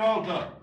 volta.